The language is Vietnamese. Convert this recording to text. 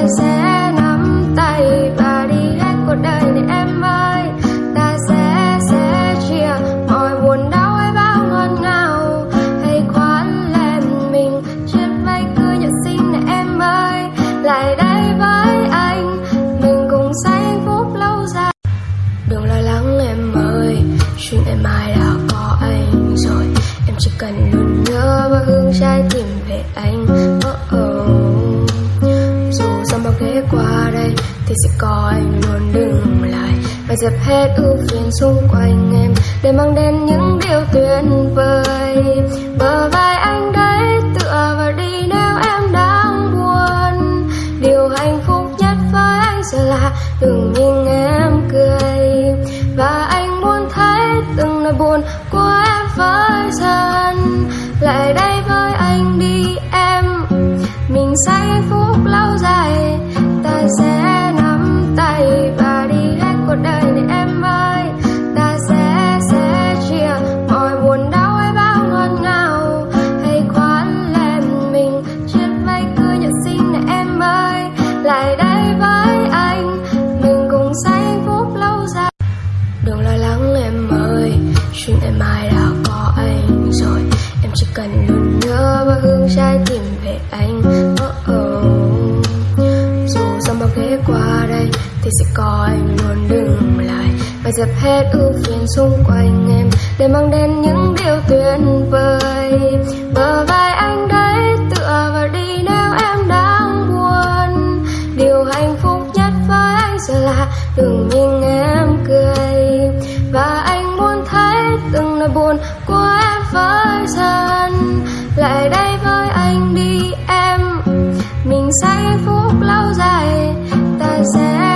ta sẽ nắm tay và đi hết cuộc đời này em ơi. Ta sẽ sẽ chia mọi buồn đau hay bao ngọt ngào. Hãy khoan lên mình trên vai cười nhật xinh này em ơi. Lại đây với anh, mình cùng say hạnh phúc lâu dài. Đừng lo lắng em ơi, chuyện ngày mai đã có anh rồi. Em chỉ cần luôn nhớ và hướng trái tim dòng qua đây thì sẽ có anh luôn đứng lại. Và dẹp hết ưu phiền xung quanh em để mang đến những điều tuyệt vời. Bờ vai anh đấy tựa vào đi nếu em đang buồn. Điều hạnh phúc nhất với anh sẽ là đừng nhìn em cười. Và anh muốn thấy từng nỗi buồn của em với dần. Lại đây với chuyện ngày mai đã có anh rồi. Em chỉ cần luôn nhớ và hướng trái tim về anh. Oh oh. dù dòng bao ghế qua đây thì sẽ có anh luôn đứng lại. Và dẹp hết ưu phiền xung quanh em để mang đến những điều tuyệt vời. Bờ vai anh đấy tựa vào đi nếu em đang buồn. Điều hạnh phúc nhất với anh sẽ là đừng nhìn em cười nỗi buồn của em với dần. Lại đây với anh đi em. Mình sẽ hạnh phúc lâu dài. Ta sẽ